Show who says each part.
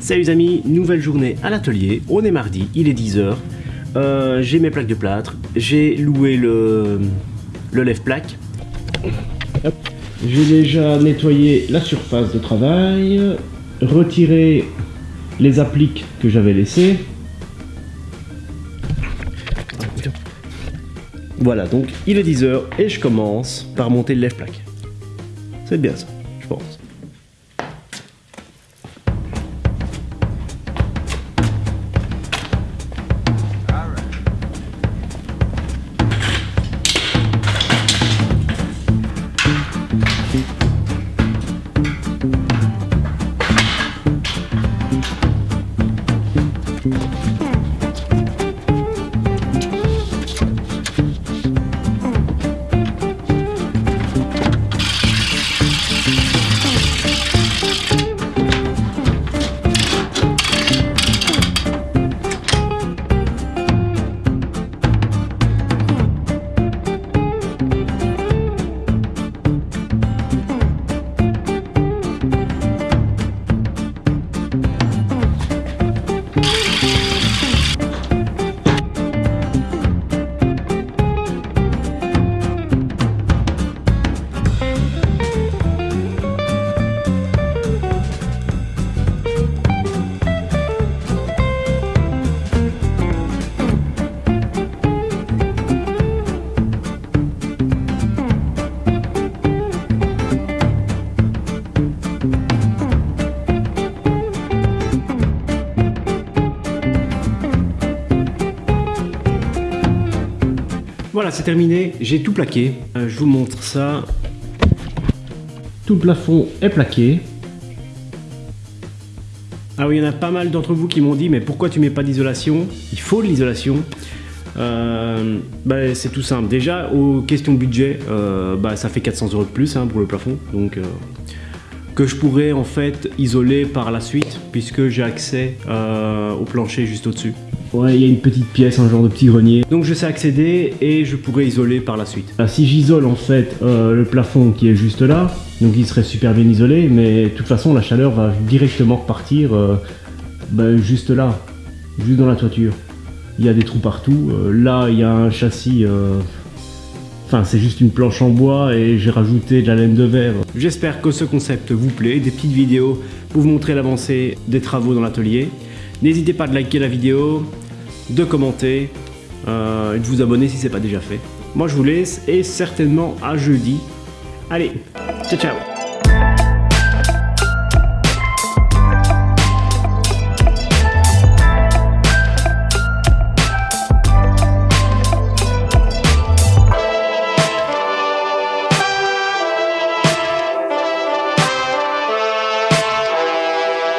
Speaker 1: Salut les amis, nouvelle journée à l'atelier, on est mardi, il est 10h, euh, j'ai mes plaques de plâtre, j'ai loué le, le lève-plaque, j'ai déjà nettoyé la surface de travail, retiré les appliques que j'avais laissées. Voilà, donc il est 10h et je commence par monter le lève-plaque. C'est bien ça, je pense. Voilà, c'est terminé, j'ai tout plaqué. Euh, je vous montre ça. Tout le plafond est plaqué. Ah oui, il y en a pas mal d'entre vous qui m'ont dit, mais pourquoi tu mets pas d'isolation? Il faut de l'isolation. Euh, bah, c'est tout simple. Déjà, aux questions budget, euh, bah, ça fait 400 euros de plus hein, pour le plafond. Donc, que je pourrais en fait isoler par la suite, puisque j'ai accès au plancher juste au-dessus. Ouais, il y a une petite pièce, un genre de petit grenier. Donc je sais accéder et je pourrais isoler par la suite. si j'isole en fait euh, le plafond qui est juste là, donc il serait super bien isolé, mais de toute façon la chaleur va directement repartir euh, ben, juste là, juste dans la toiture. Il y a des trous partout. Euh, là, il y a un châssis... Enfin, c'est juste une planche en bois et j'ai rajouté de la laine de verre. J'espère que ce concept vous plaît, des petites vidéos pour vous montrer l'avancée des travaux dans l'atelier. N'hésitez pas à liker la vidéo, de commenter euh, et de vous abonner si ce n'est pas déjà fait. Moi je vous laisse et certainement à jeudi. Allez, ciao ciao